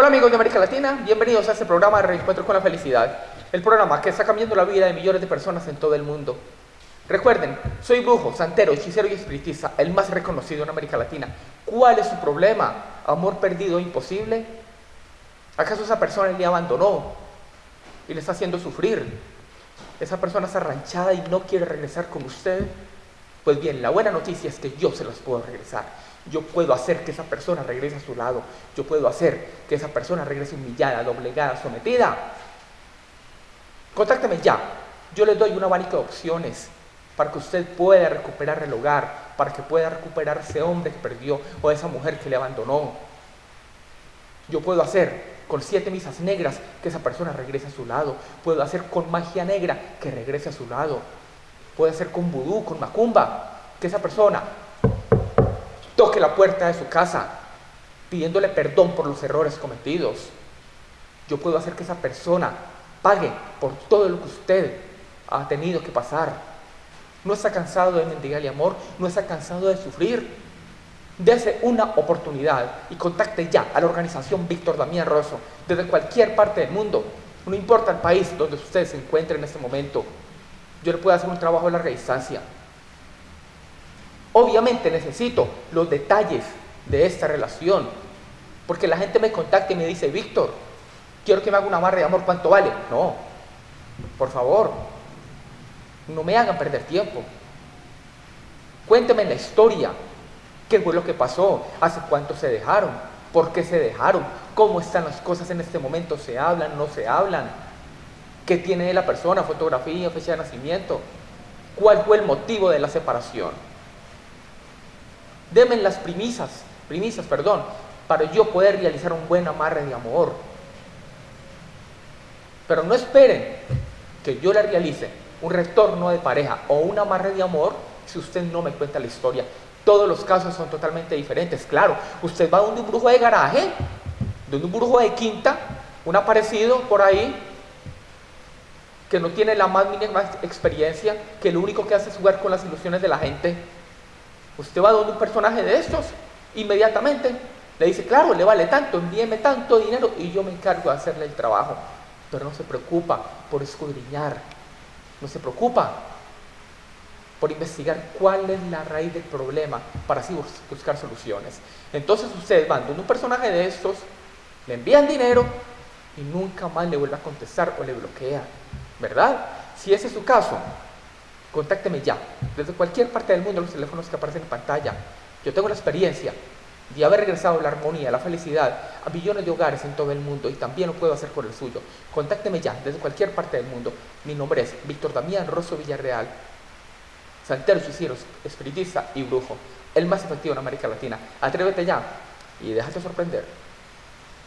Hola amigos de América Latina, bienvenidos a este programa de Reencuentro con la Felicidad, el programa que está cambiando la vida de millones de personas en todo el mundo. Recuerden, soy brujo, santero, hechicero y espiritista, el más reconocido en América Latina. ¿Cuál es su problema? ¿Amor perdido imposible? ¿Acaso esa persona le abandonó y le está haciendo sufrir? ¿Esa persona está arranchada y no quiere regresar con usted? Pues bien, la buena noticia es que yo se las puedo regresar. Yo puedo hacer que esa persona regrese a su lado. Yo puedo hacer que esa persona regrese humillada, doblegada, sometida. Contácteme ya. Yo le doy una abanico de opciones para que usted pueda recuperar el hogar, para que pueda recuperar ese hombre que perdió o esa mujer que le abandonó. Yo puedo hacer con siete misas negras que esa persona regrese a su lado. Puedo hacer con magia negra que regrese a su lado. Puede ser con vudú, con macumba, que esa persona toque la puerta de su casa pidiéndole perdón por los errores cometidos. Yo puedo hacer que esa persona pague por todo lo que usted ha tenido que pasar. No está cansado de mendigarle amor, no está cansado de sufrir. Dese una oportunidad y contacte ya a la organización Víctor Damián Rosso desde cualquier parte del mundo. No importa el país donde usted se encuentre en este momento yo le puedo hacer un trabajo a larga distancia. Obviamente necesito los detalles de esta relación, porque la gente me contacta y me dice, Víctor, quiero que me haga una barra de amor, ¿cuánto vale? No, por favor, no me hagan perder tiempo. Cuénteme la historia, qué fue lo que pasó, hace cuánto se dejaron, por qué se dejaron, cómo están las cosas en este momento, se hablan, no se hablan qué tiene la persona, fotografía, fecha de nacimiento, cuál fue el motivo de la separación. Denme las primisas, primisas, perdón, para yo poder realizar un buen amarre de amor. Pero no esperen que yo le realice un retorno de pareja o un amarre de amor si usted no me cuenta la historia. Todos los casos son totalmente diferentes. Claro, usted va donde un brujo de garaje, donde un brujo de quinta, un aparecido por ahí, que no tiene la más mínima experiencia, que lo único que hace es jugar con las ilusiones de la gente, usted va donde un personaje de estos, inmediatamente le dice, claro, le vale tanto, envíeme tanto dinero y yo me encargo de hacerle el trabajo. Pero no se preocupa por escudriñar, no se preocupa por investigar cuál es la raíz del problema para así buscar soluciones. Entonces ustedes van donde un personaje de estos, le envían dinero y nunca más le vuelve a contestar o le bloquea. ¿Verdad? Si ese es su caso, contácteme ya, desde cualquier parte del mundo, los teléfonos que aparecen en pantalla. Yo tengo la experiencia de haber regresado la armonía, la felicidad a millones de hogares en todo el mundo y también lo puedo hacer por el suyo. Contácteme ya, desde cualquier parte del mundo. Mi nombre es Víctor Damián Rosso Villarreal, santero, hechicero, espiritista y brujo, el más efectivo en América Latina. Atrévete ya y déjate sorprender.